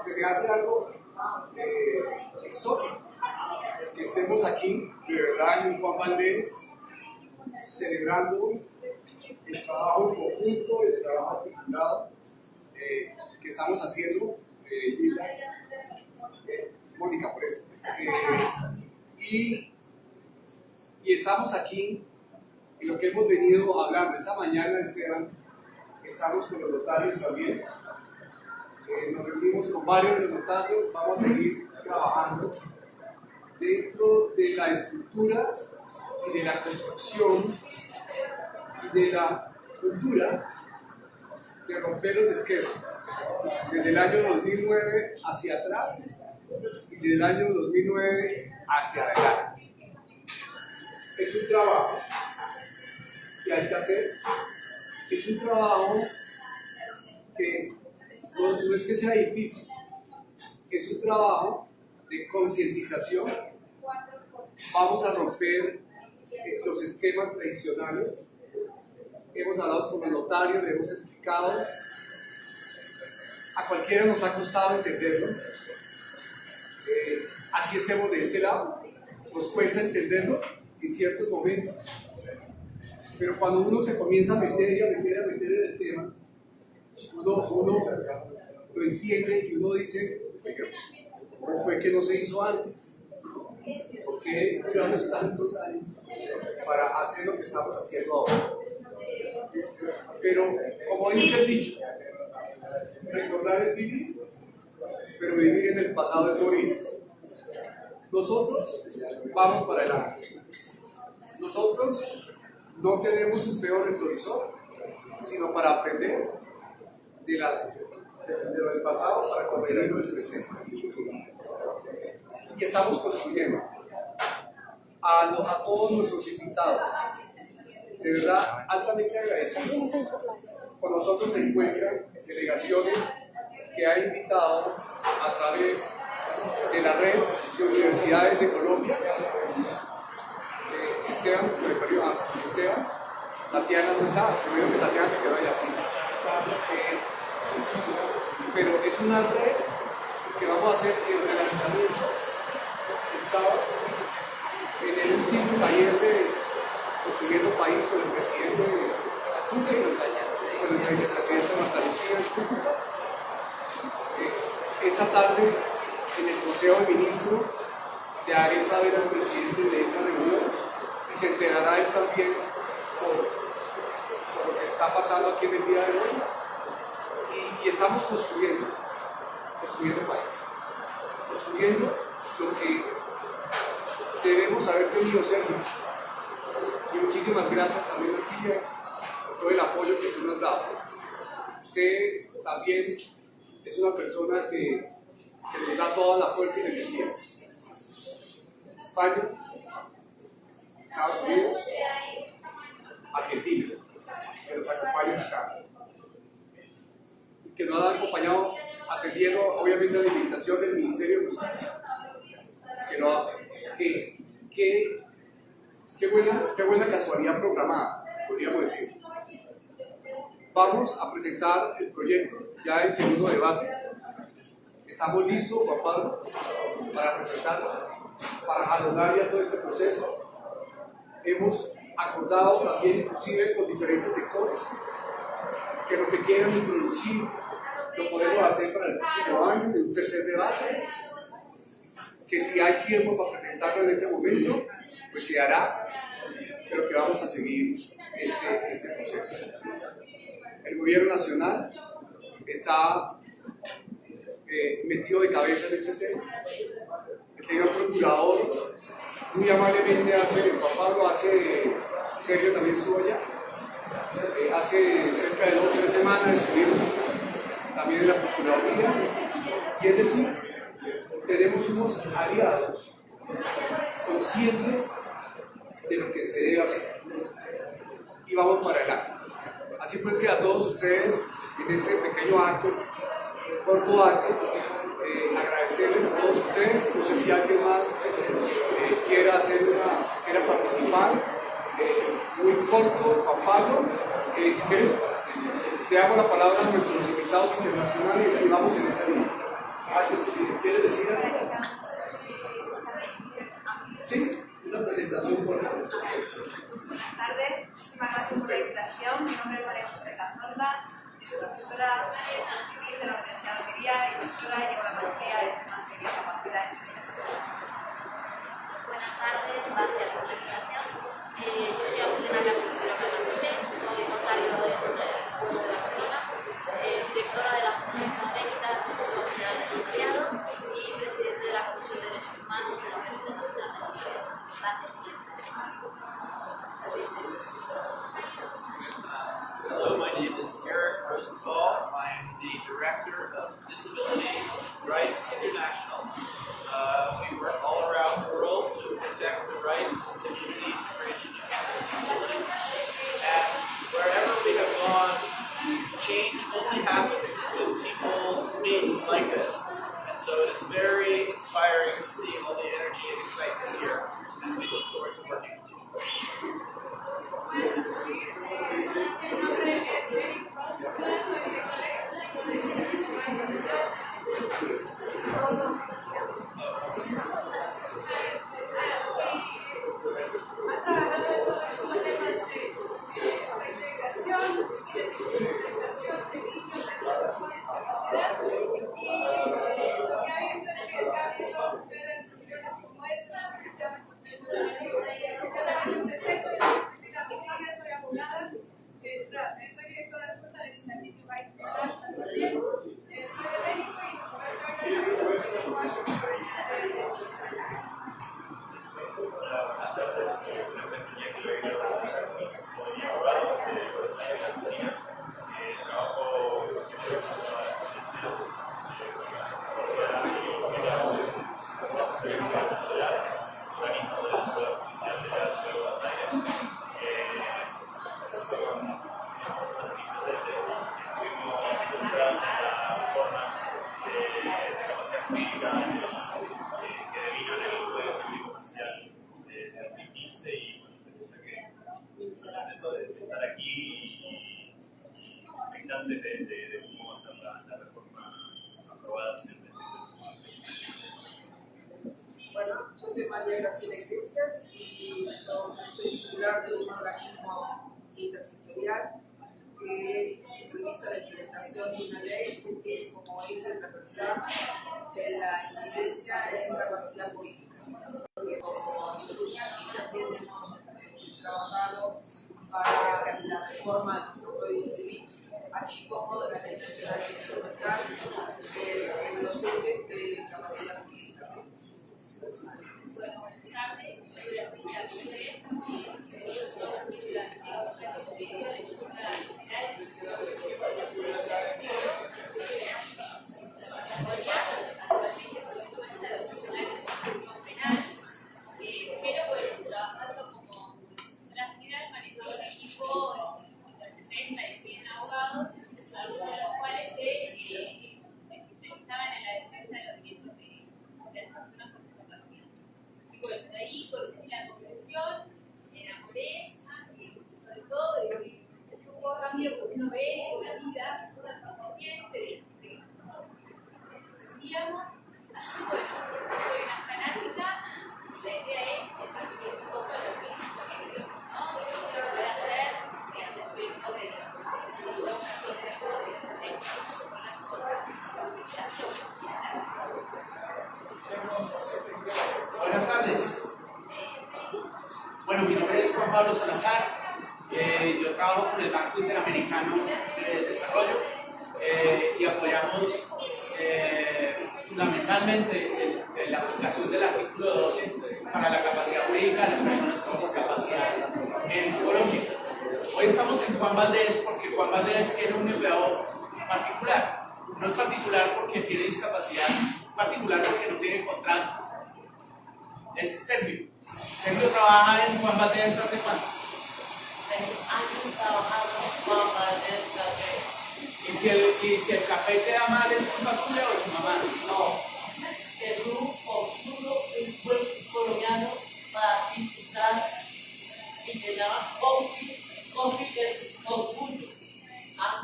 se me hace algo eh, exótico que estemos aquí, de verdad, en Juan Valdés, celebrando el trabajo en conjunto, el trabajo articulado eh, que estamos haciendo, eh, Gilda, eh, Mónica, por eso. Y, y estamos aquí y lo que hemos venido hablando esta mañana, Esteban, estamos con los notarios también. Eh, nos reunimos con varios de vamos a seguir trabajando dentro de la estructura y de la construcción y de la cultura de romper los esquemas. Desde el año 2009 hacia atrás y desde el año 2009 hacia adelante. Es un trabajo que hay que hacer. Es un trabajo que no, es que sea difícil, es un trabajo de concientización. Vamos a romper eh, los esquemas tradicionales. Hemos hablado con el notario, le hemos explicado. A cualquiera nos ha costado entenderlo. Eh, así estemos de este lado. Nos cuesta entenderlo en ciertos momentos. Pero cuando uno se comienza a meter y a meter, a meter en el tema, uno, lo entiende y uno dice, "Oiga, ¿cómo fue que no se hizo antes? ¿Por qué duramos tantos años para hacer lo que estamos haciendo ahora? Pero, como dice el dicho, recordar es vivir, pero vivir en el pasado es morir. Nosotros vamos para adelante. Nosotros no tenemos espejo retrovisor, sino para aprender de, las, de, lo del pasado para corregir nuestro sistema. Y estamos construyendo a, lo- a todos nuestros invitados. De verdad, altamente agradecidos. Con nosotros se encuentran delegaciones que ha invitado a través de la red de universidades de Colombia eh, Esteban, se me perdió, ah, Esteban, Tatiana no estaba, primero que Tatiana se quedó allá, sí. Pero es una red que vamos a hacer el relanzamiento el sábado en el último taller de Construyendo País con el presidente de la Junta y con el vicepresidente Marta Lucía. Eh, esta tarde en el Consejo de Ministros le haré saber al presidente de esta reunión y se enterará él también por, por lo que está pasando aquí en el día de hoy. Y, estamos construyendo, construyendo país, construyendo lo que debemos haber tenido cerca. Y muchísimas gracias también a ti por todo el apoyo que tú nos has dado. Usted también es una persona que, que nos da toda la fuerza y la energía. España, Estados Unidos, Argentina, que nos acompañan acá. Que nos han acompañado atendiendo obviamente a la invitación del Ministerio de Justicia. Que no, que, que, qué, buena, qué buena casualidad programada, podríamos decir. Vamos a presentar el proyecto ya en segundo debate. Estamos listos, Juan para presentarlo, para jalonar ya todo este proceso. Hemos acordado también, inclusive con diferentes sectores, que lo que quieran introducir lo podemos hacer para el próximo año, en un tercer debate. Que si hay tiempo para presentarlo en este momento, pues se hará, pero que vamos a seguir este, este proceso. El gobierno nacional está eh, metido de cabeza en este tema. El señor procurador muy amablemente hace, Juan Pablo hace, Sergio también estuvo allá, eh, hace cerca de dos o tres semanas estuvimos en la Procuraduría, y es decir, tenemos unos aliados conscientes de lo que se debe hacer y vamos para adelante. Así pues que a todos ustedes en este pequeño acto, corto acto, eh, agradecerles a todos ustedes. No sé si alguien más eh, quiera hacer una, quiera participar. Eh, muy corto, Juan Pablo. si quieres, le damos la palabra a nuestros invitados internacionales y vamos en esa línea. ¿Quieres decir algo? Sí, una presentación por Buenas tardes, muchísimas gracias por la invitación. Mi nombre es María José Cazorla, soy profesora de Civil de la Universidad de Almería y doctora y llevo la maestría en Materia y Capacidad de Buenas tardes, gracias por la invitación. Eh, yo soy Agustina Casas de la soy notario del is Eric Rosenthal. I am the Director of Disability Rights International. Uh, we work all around the world to protect the rights and community integration of people with disabilities. And wherever we have gone, change only happens with people beings like this.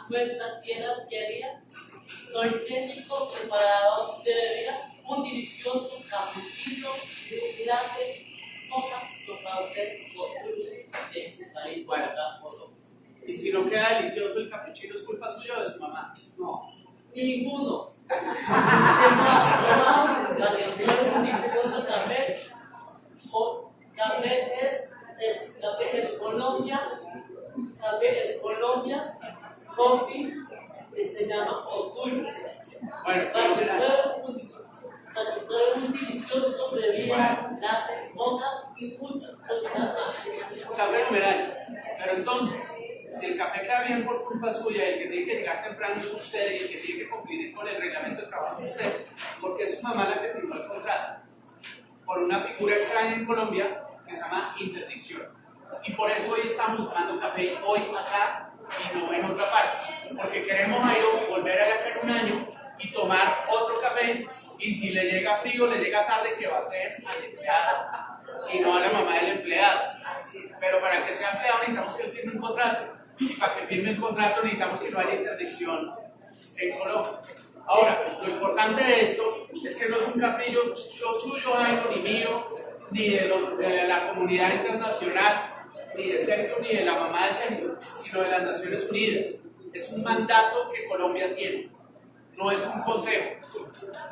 A nuestra tierra querida. Soy técnico preparador de bebida, un delicioso cappuccino grande, coca, usted, orgullo de este país, Colombia. Y si no queda delicioso el capuchino, ¿es culpa suya o de su mamá? No, ninguno. Tomar la que es un delicioso café. O café es, es, café es Colombia, café es Colombia, coffee que se llama Orgullo. Bueno, Para que fenomenal. pueda un- para que pueda un delicioso bebida, latte, moca y muchos. Está fenomenal. Pero entonces, si el café queda bien por culpa suya y el que tiene que llegar temprano es usted y el que tiene que cumplir con el reglamento de trabajo es usted, porque es su mamá la que firmó el contrato por una figura extraña en Colombia que se llama interdicción. Y por eso hoy estamos tomando café hoy acá y no en otra parte, porque queremos a volver acá en un año y tomar otro café y si le llega frío, le llega tarde que va a ser al empleado y no a la mamá del empleado. Pero para que sea empleado necesitamos que él firme un contrato. Y para que firme el contrato necesitamos que no haya interdicción en Colombia. Ahora, lo importante de esto es que no es un caprillo lo suyo, Jairo, ni mío, ni de, lo- de la comunidad internacional, ni de Sergio, ni de la mamá de Sergio, sino de las Naciones Unidas. Es un mandato que Colombia tiene, no es un consejo,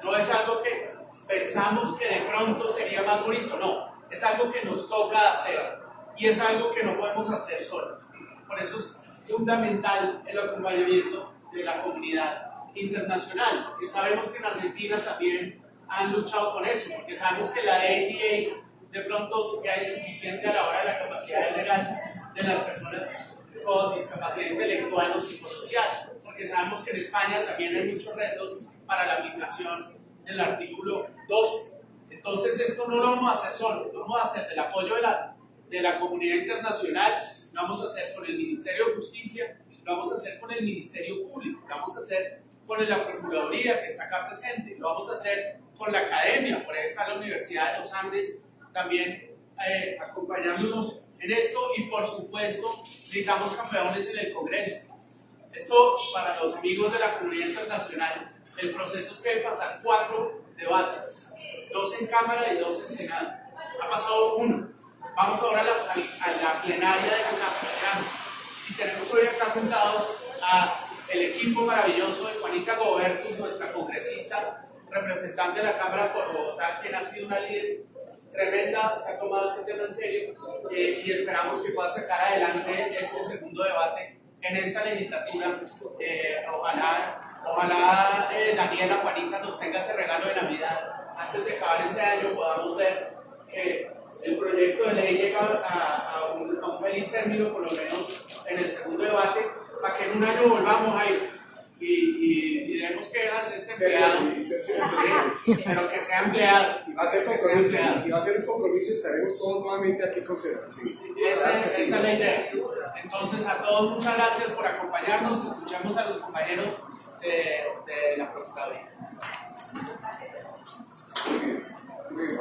no es algo que pensamos que de pronto sería más bonito, no, es algo que nos toca hacer. Y es algo que no podemos hacer solos. Por eso es fundamental el acompañamiento de la comunidad internacional, porque sabemos que en Argentina también han luchado con eso, porque sabemos que la ADA de pronto se queda insuficiente a la hora de la capacidad legal de las personas con discapacidad intelectual o psicosocial, porque sabemos que en España también hay muchos retos para la aplicación del artículo 12. Entonces esto no lo vamos a hacer solo, lo vamos a hacer del apoyo de la, de la comunidad internacional, lo vamos a hacer con el Ministerio de Justicia, lo vamos a hacer con el Ministerio Público, lo vamos a hacer con la Procuraduría que está acá presente, lo vamos a hacer con la academia, por ahí está la Universidad de los Andes también eh, acompañándonos en esto y por supuesto necesitamos campeones en el Congreso. Esto para los amigos de la comunidad internacional, el proceso es que debe pasar cuatro debates, dos en Cámara y dos en Senado. Ha pasado uno. Vamos ahora a la, a la plenaria de Cámara y tenemos hoy acá sentados a el equipo maravilloso de Juanita Gobertus, nuestra congresista, representante de la Cámara por Bogotá, quien ha sido una líder tremenda, se ha tomado este tema en serio eh, y esperamos que pueda sacar adelante este segundo debate en esta legislatura. Eh, ojalá ojalá eh, Daniela Juanita nos tenga ese regalo de Navidad. Antes de acabar este año podamos ver que el proyecto de ley llega a, a un, a un feliz término, por lo menos en el segundo debate, para que en un año volvamos a ir y, y, y demos quejas de este empleado, Sí, pero que sea empleado. Y va a ser compromiso, y va a ser un compromiso y estaremos todos nuevamente aquí con. Esa, esa es la idea. Entonces, a todos muchas gracias por acompañarnos. Escuchamos a los compañeros de, de la Procuraduría. Muy bien.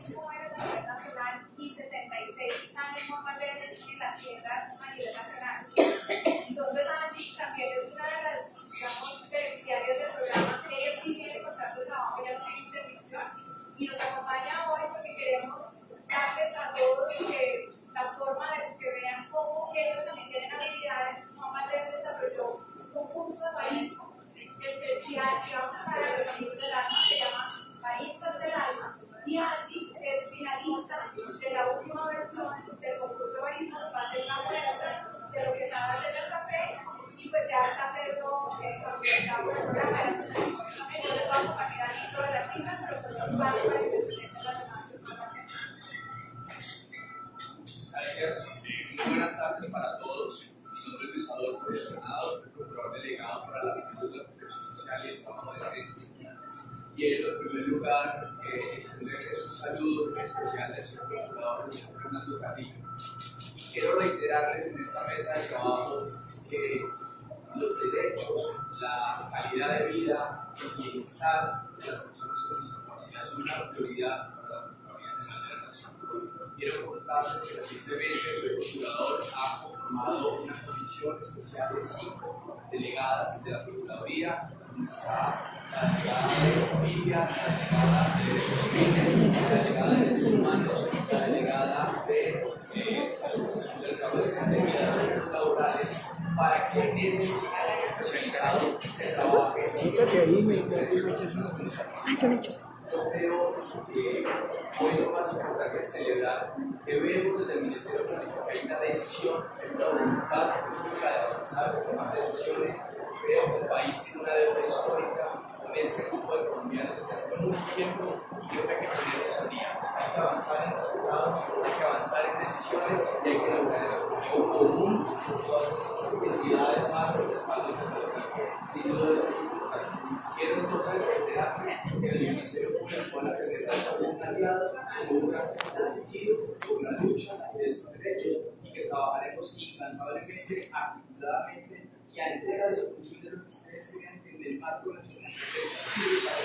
that's my idea. Donde está la delegada de familia, la delegada de derechos civiles, la delegada de derechos humanos, la delegada de eh, salud, del trabajo de las asuntos laborales, para que en ese especializado se trabaje. Siéntate ahí, me, echas una Ay, ¿qué hecho? yo creo que hoy lo más importante es celebrar que vemos desde el Ministerio Público que hay una decisión, una voluntad política de avanzar, de tomar decisiones. Creo que el país tiene una deuda histórica con este grupo de colombianos desde hace mucho tiempo y que está que ponernos al día. Hay que avanzar en resultados, hay que avanzar en decisiones y hay que lograr ese objetivo común con todas estas entidades más el respaldo internacional. Sin duda es muy importante. Quiero entonces reiterar que el Ministerio Público van a presentar como un aliado, como un comprometido con la lucha de estos derechos y que trabajaremos incansablemente, articuladamente y a entrega de los posibles lo que ustedes en el marco de nuestras competencias sirve para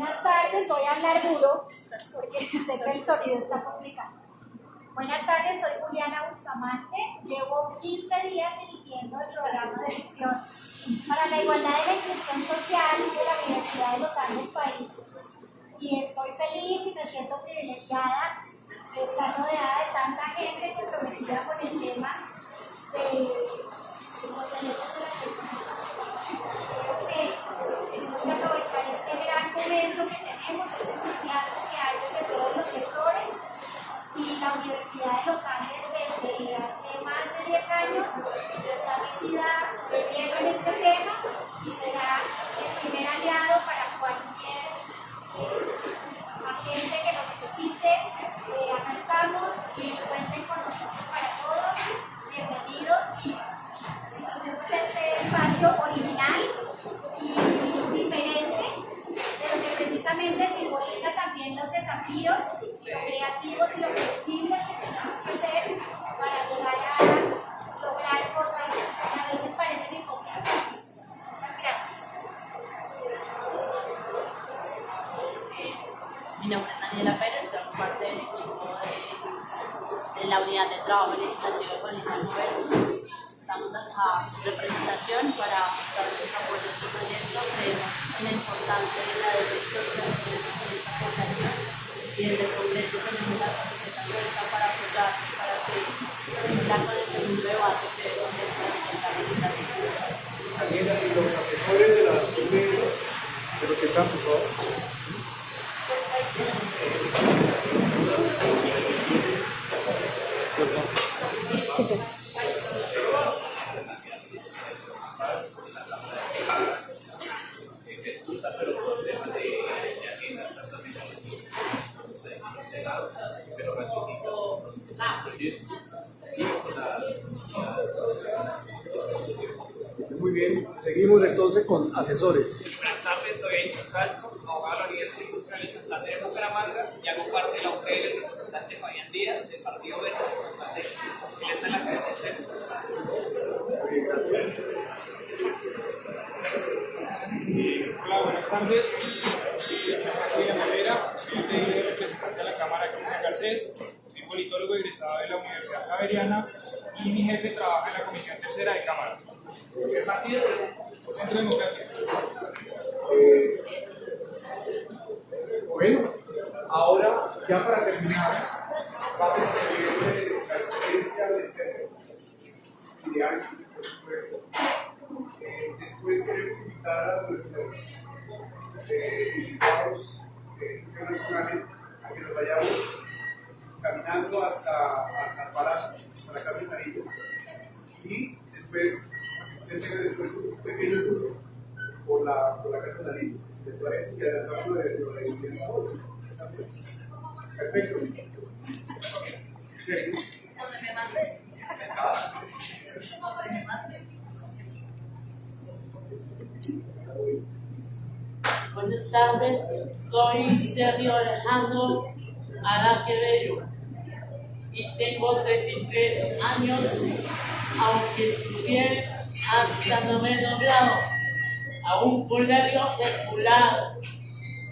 Buenas tardes, voy a hablar duro porque sé que el sonido está complicado. Buenas tardes, soy Juliana Bustamante, llevo 15 días dirigiendo el programa de elección para la igualdad y la inclusión social de la Universidad de los Andes País. Y estoy feliz y me siento privilegiada de estar rodeada de tanta gente comprometida con el tema de, de momento que tenemos, este entusiasmo que hay desde todos los sectores y la Universidad de los Andes desde hace más de 10 años está metida de lleno en este tema la con el Gobierno. Estamos acá en representación para mostrar nuestro apoyo a este proyecto. Creemos en la importancia de la defensa de esta población y desde el Congreso tenemos la abierta para apoyar, para que cumpla con el segundo debate que la y los asesores de la de, de lo que están, por favor. Muy bien, seguimos entonces con asesores. Y mi jefe trabaja en la Comisión Tercera de Cámara. ¿Qué partido? Centro Democrático. Eh, bueno, ahora ya para terminar, vamos a tener la experiencia del centro. Ideal, por supuesto. Eh, después queremos invitar a nuestros eh, invitados eh, internacionales a que nos vayamos caminando hasta, hasta el palacio, hasta la casa de. Y después se tenga después un pequeño tour por la, por la casa de Nariño. ¿Les parece que adelantamos de lo de? Perfecto. Sí. Donde. Buenas tardes, soy Sergio Alejandro Araquebello y tengo 33 años, aunque estudié hasta noveno grado a un colegio escolar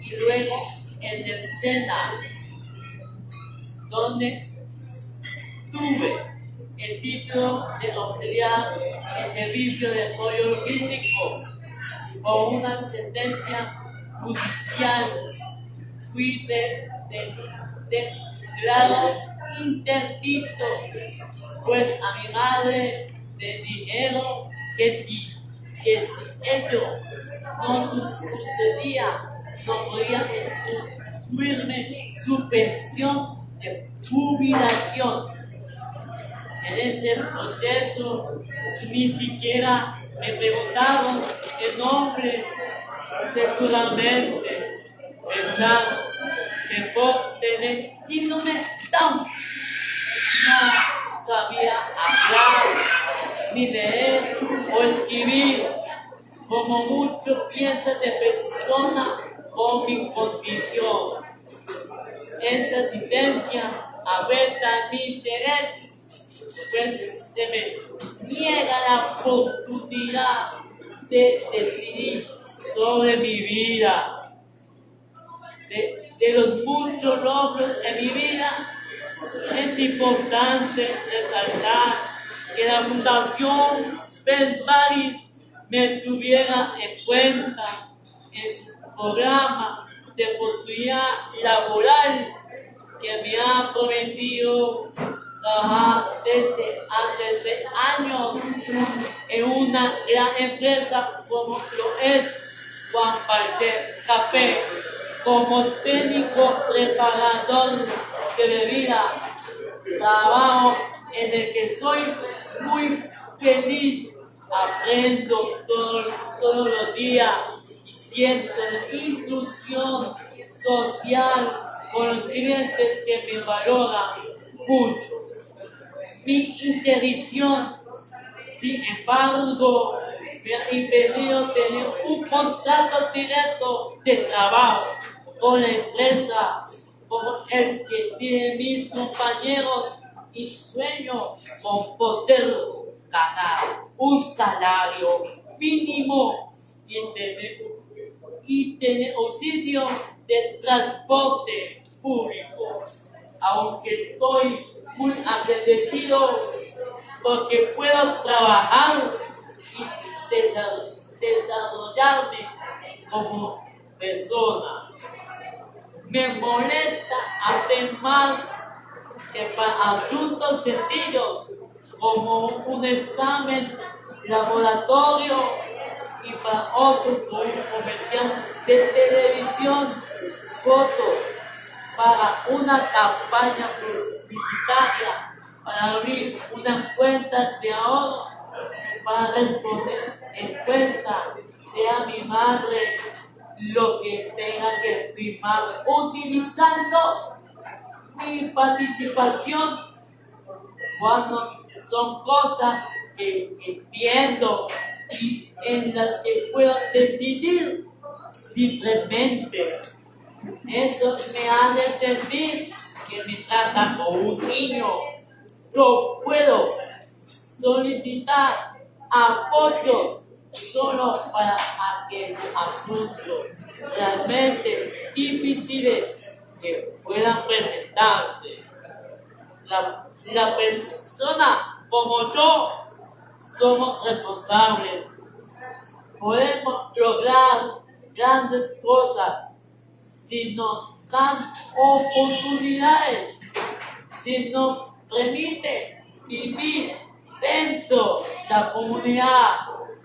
y luego en el SENA, donde tuve el título de auxiliar en servicio de apoyo logístico con una sentencia judicial. Fui de, de, de grado interdicto, pues a mi madre le dijeron que si, que si ello no su- sucedía, no podía incluirme su pensión de jubilación. En ese proceso ni siquiera me preguntaron el nombre, seguramente pensaron que por tener síndrome Down no sabía hablar, ni leer o escribir, como muchos piensan de persona con mi condición. Esa asistencia afecta mis derechos, pues se me niega la oportunidad de decidir sobre mi vida. De, de los muchos logros en mi vida, es importante resaltar que la Fundación Belparis me tuviera en cuenta en su programa de oportunidad laboral que me ha prometido trabajar desde hace seis años en una gran empresa como lo es Juan Palter Café como técnico preparador de bebida trabajo en el que soy muy feliz aprendo todo- todos los días y siento inclusión social con los clientes que me valoran mucho. Mi interdicción, sin embargo, me ha impedido tener un contrato directo de trabajo con la empresa como el que tienen mis compañeros y sueño con poder ganar un salario mínimo y tener, y tener auxilio de transporte público. Aunque estoy muy agradecido porque puedo trabajar y desa- desarrollarme como persona. Me molesta además que para asuntos sencillos como un examen laboratorio y para otro un comercial de televisión, fotos para una campaña publicitaria, para abrir una cuenta de ahorro, para responder encuesta, sea mi madre lo que tenga que firmar utilizando mi participación cuando son cosas que entiendo y en las que puedo decidir libremente. Eso me hace sentir que me tratan como un niño. Yo puedo solicitar apoyo solo para aquellos asuntos realmente difíciles que puedan presentarse. La, persona como yo somos responsables. Podemos lograr grandes cosas si nos dan oportunidades, si nos permite vivir dentro de la comunidad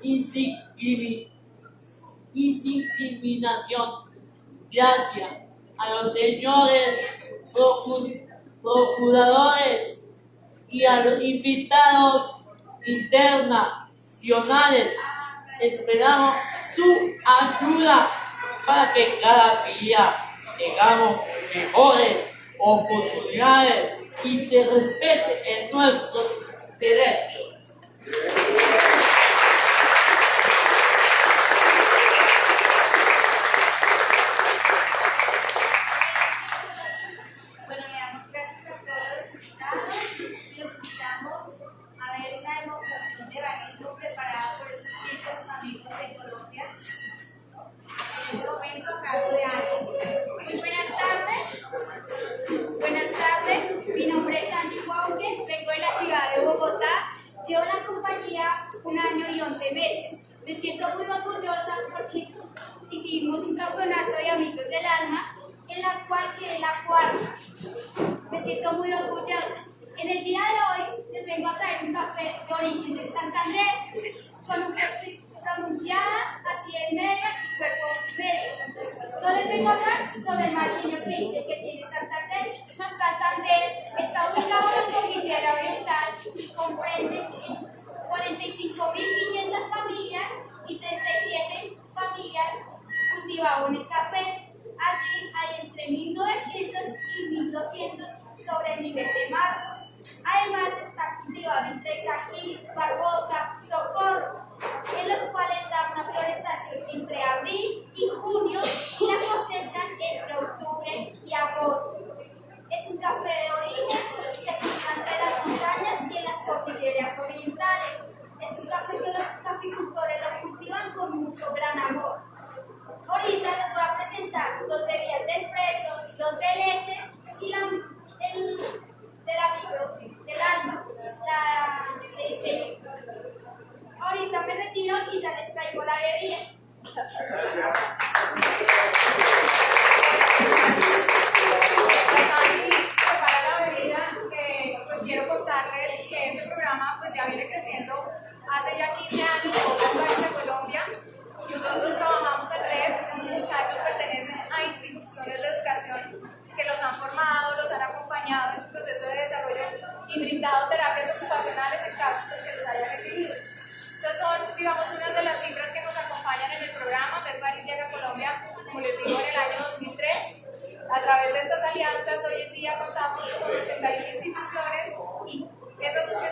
y sin, y sin discriminación. Gracias a los señores procuradores y a los invitados internacionales. Esperamos su ayuda para que cada día tengamos mejores oportunidades y se respete en nuestros derechos. Traigo la bebida. prepara la bebida, que pues quiero contarles que este programa pues ya viene creciendo hace ya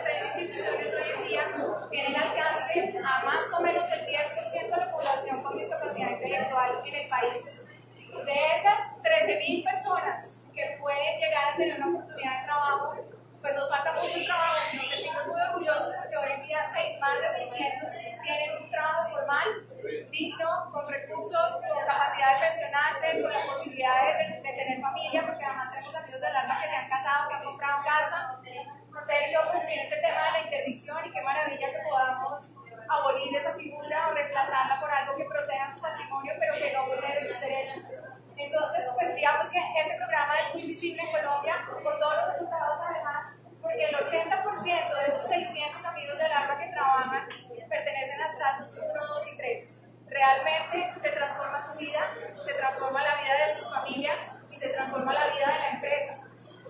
86 instituciones hoy en día tienen alcance a más o menos el 10% de la población con discapacidad intelectual en el país. De esas 13.000 personas que pueden llegar a tener una oportunidad de trabajo, pues nos falta mucho trabajo, nos sentimos muy orgullosos porque hoy en día seis- más de 600 tienen un trabajo formal, digno, con recursos, con capacidad de pensionarse, con las posibilidades de, de tener familia, porque además tenemos amigos del alma que se han casado, que han comprado casa. Sergio, pues tiene ese tema de la interdicción y qué maravilla que podamos abolir esa figura o reemplazarla por algo que proteja su patrimonio, pero que no vulnere sus derechos. Entonces, pues digamos que este programa es muy visible en Colombia por todos los resultados además, porque el 80% de esos 600 amigos del alma que trabajan pertenecen a estratos 1, 2 y 3. Realmente se transforma su vida, se transforma la vida de sus familias y se transforma la vida de la empresa.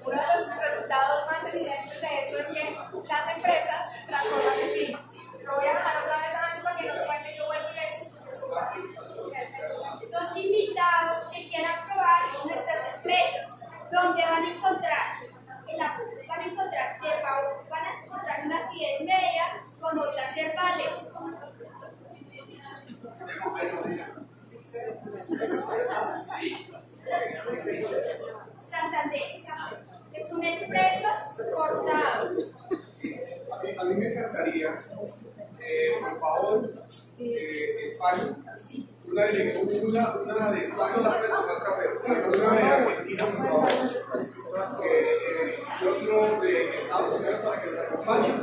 Uno de los resultados más evidentes de esto es que las empresas transforman su clima. Lo voy a dejar otra vez a Angie para que nos cuente, yo vuelvo y les Los invitados que quieran probar nuestras empresas, donde van a encontrar, en la, van a encontrar hierba, van a encontrar una acidez media con otras herbales. Santander. Es un expreso cortado. A mí, a mí me encantaría, eh, por favor, eh, España, una de, una, una de España la puede pasar café, una de Argentina, por favor, eh, y otro de Estados Unidos para que nos acompañe.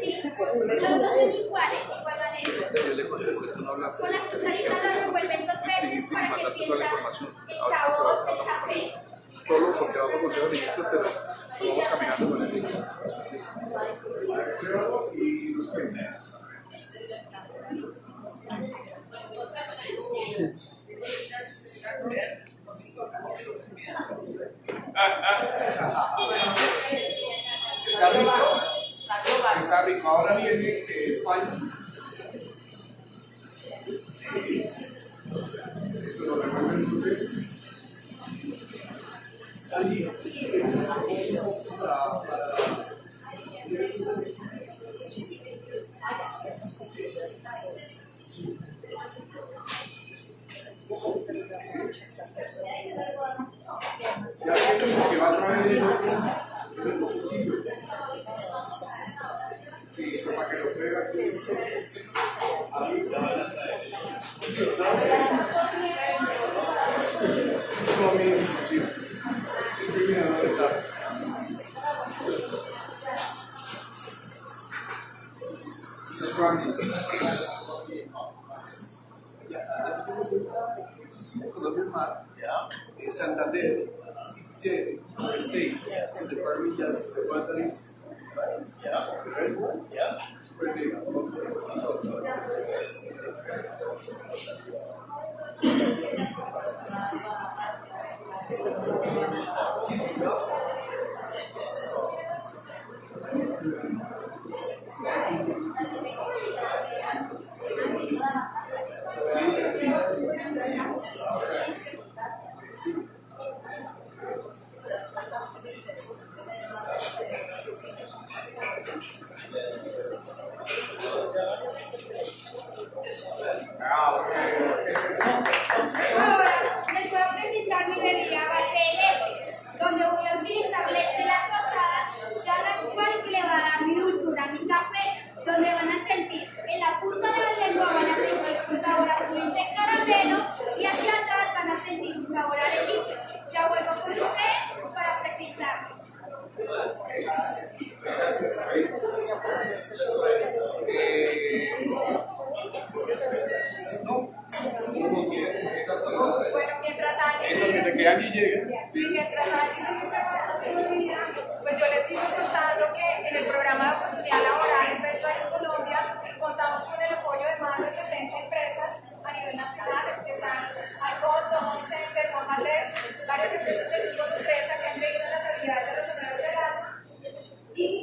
Sí, los dos son iguales, de igual manera. Con la cucharita revuelven dos veces para que sienta el sabor del café. Solo porque vamos a el pero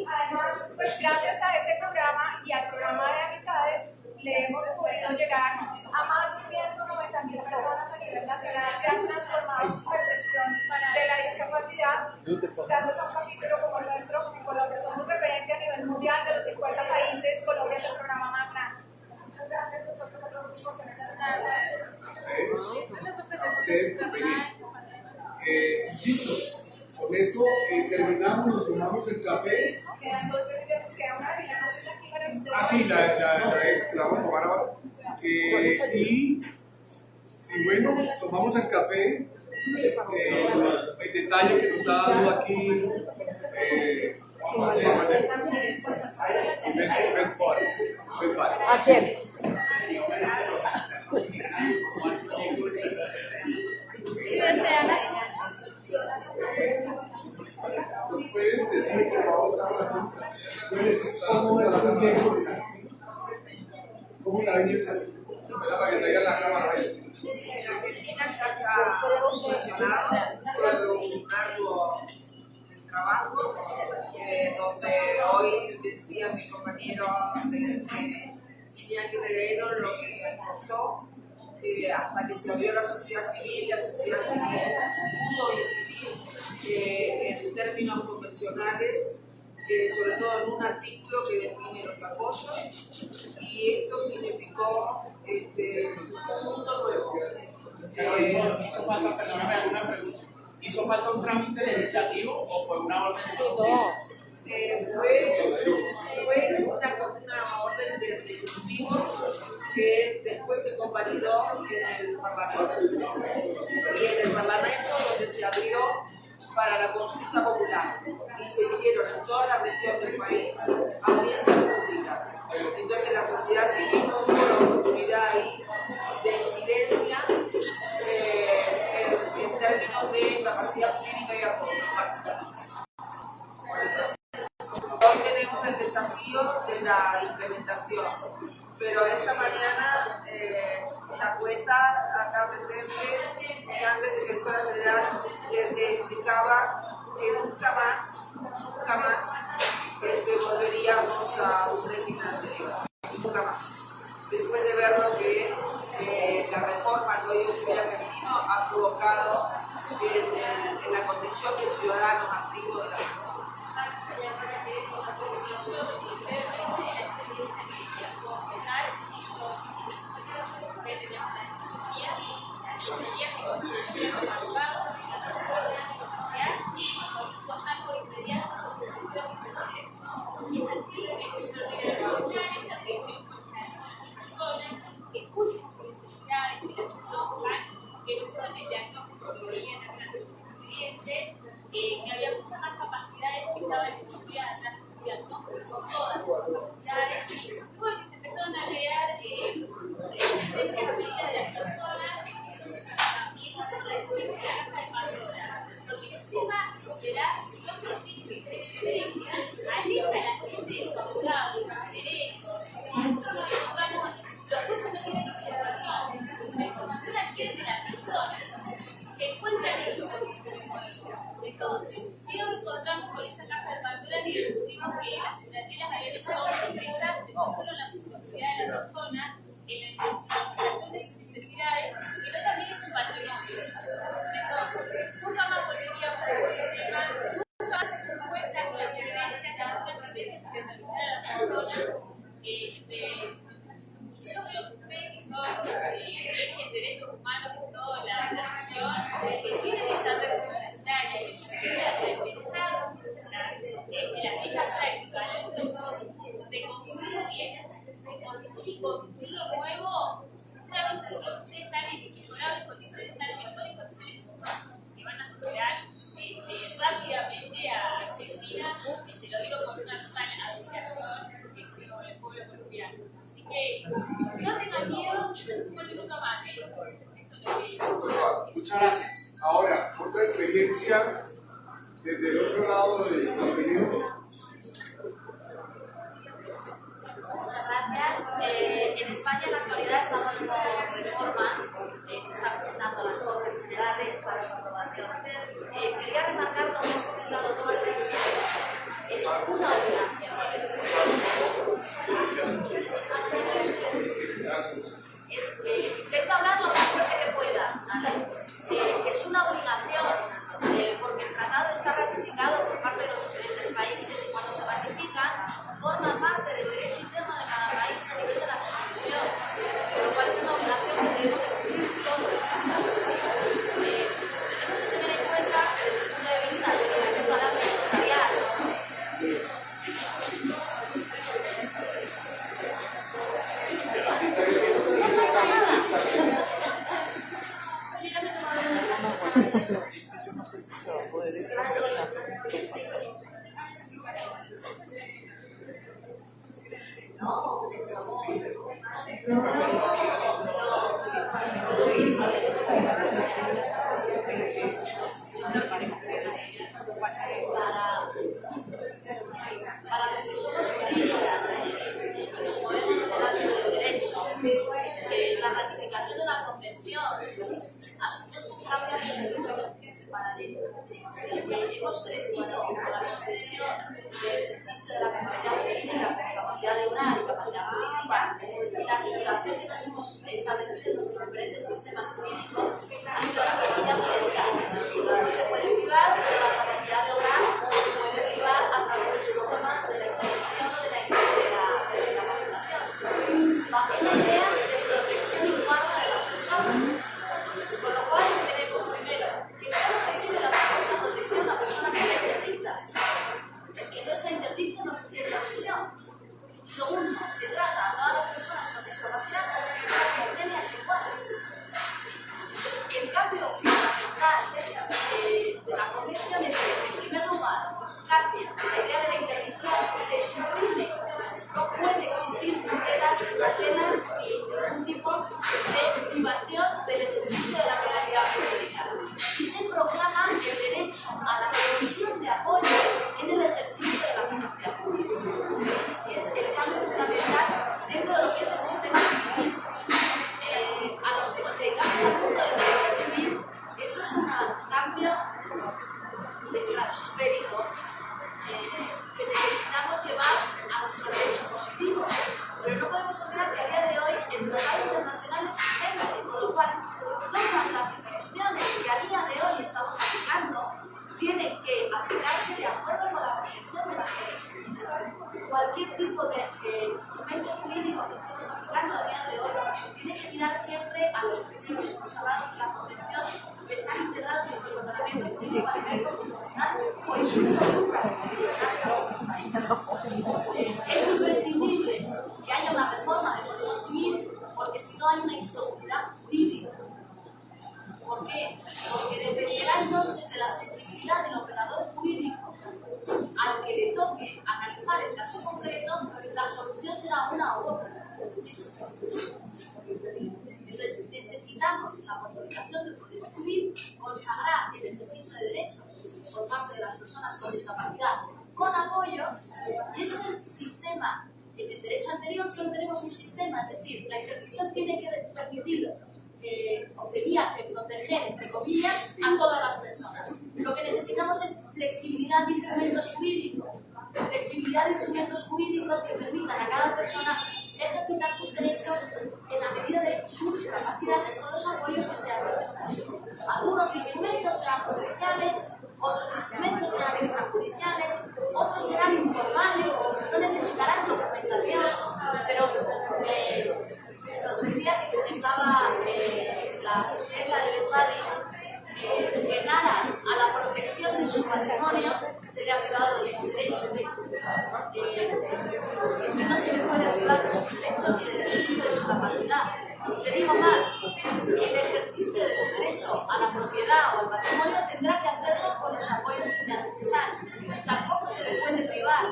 además, pues gracias a este programa y al programa de amistades, le hemos podido llegar a más de 190 mil personas a nivel nacional que han transformado su percepción de la discapacidad. Gracias a un capítulo como el nuestro, en Colombia somos referente a nivel mundial de los 50 países, Colombia es el programa más grande. Muchas gracias doctor, por. Ah, sí, la, la, la, es- la vamos a tomar ahora. Eh, y, y bueno, tomamos el café. Eh, el detalle que nos ha dado aquí. Eh, vamos a hacer. Best- best part, best part. ¿A quién? Y desean así. ¿Nos puedes decir, por favor, decir cómo la ¿Cómo se ha venido esa? Para que traiga la cámara. Un trabajo, eh, donde hoy decía mi compañero de Iñaki Regueiro lo que costó eh, hasta que se abrió la sociedad civil, la sociedad civil pudo decidir eh, en términos convencionales sobre todo en un artículo que define los apoyos, y esto significó este, un mundo nuevo. Hizo, hizo, falta, perdóname, una pregunta. ¿Hizo falta un trámite legislativo o fue una orden? No. Eh, fue, fue una, una orden de ejecutivos que después se convalidó en el Parlamento. Y en el Parlamento donde se abrió para la consulta popular y se hicieron en toda la región del país audiencias públicas. Entonces la sociedad civil tuvo la oportunidad ahí de incidencia eh, en, en términos de capacidad que nunca más, nunca más este, volveríamos a un régimen anterior, nunca más. Después de ver lo que eh, la reforma al Código Civil Argentino ha provocado en, en, en, la condición de ciudadanos activos de la reforma. 我，你说。Anterior solo tenemos un sistema, es decir, la intervención tiene que permitir eh, tenía que proteger, entre comillas, a todas las personas. Lo que necesitamos es flexibilidad de instrumentos jurídicos, flexibilidad de instrumentos jurídicos que permitan a cada persona ejercitar sus derechos en la medida de sus capacidades con los apoyos que sean necesarios. Algunos instrumentos serán judiciales, otros instrumentos serán extrajudiciales, otros serán informales, no necesitarán documentación, pero eh, me sorprendía que comentaba eh, la presidenta de Vesvadis eh, que en aras a la protección de su patrimonio se le ha privado de sus derechos. Eh, es que no se le puede privar de sus derechos ni del ejercicio de su capacidad. Le digo más, el ejercicio de su derecho a la propiedad o al patrimonio tendrá que hacerlo con los apoyos que sean necesarios. Tampoco se le puede privar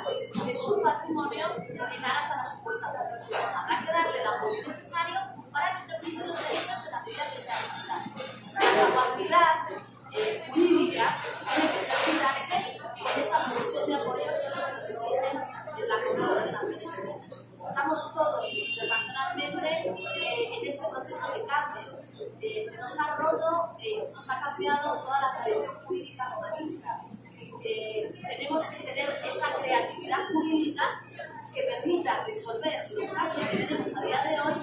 de su patrimonio en aras a la supuesta protección. Habrá que darle el apoyo necesario para que ejercite los derechos en la medida que sea necesario. La capacidad eh, jurídica tiene que ejercitarse con esa provisión de apoyos exigen en la Constitución de la Administración. Estamos todos internacionalmente eh, en este proceso de cambio. Eh, se nos ha roto, eh, se nos ha cambiado toda la tradición jurídica humanista. Eh, tenemos que tener esa creatividad jurídica que permita resolver los casos que tenemos a día de hoy,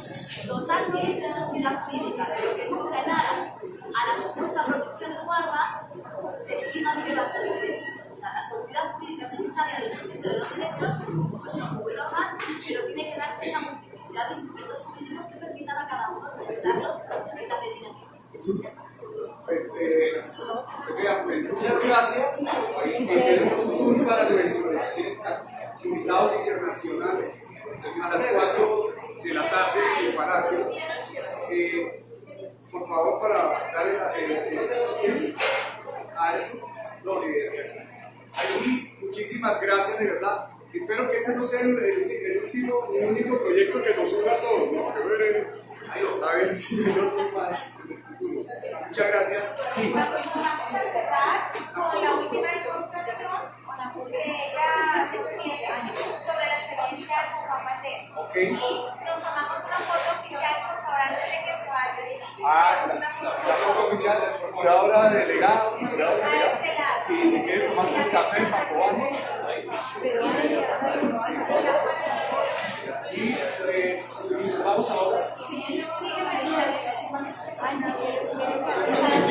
dotándonos de seguridad jurídica, pero que nunca en aras a la supuesta protección de guardas se exima violar los derechos. O sea, la seguridad jurídica es necesaria en el pero tiene que darse muchas gracias. Es un tour para nuestros invitados internacionales a las 4 de la tarde en el Palacio. Por favor, para darle la. A eso, no, ahí, muchísimas gracias, de verdad. Espero que este no sea el, el, el último, el único proyecto que nos una a todos, ¿no? Que ver, ahí lo saben, si otros más. Muchas gracias. Sí. Vamos a cerrar con la última demostración, porque ella se sobre la experiencia con Juan Valdés. Okay. Y nos tomamos una foto oficial, por favor, antes de que se vaya. Ah, la, foto oficial del procurador delegado. Sí, sí, si quiere tomar un café para probarlo. Y eh, vamos ahora. Sí, sí, María. Ay, no,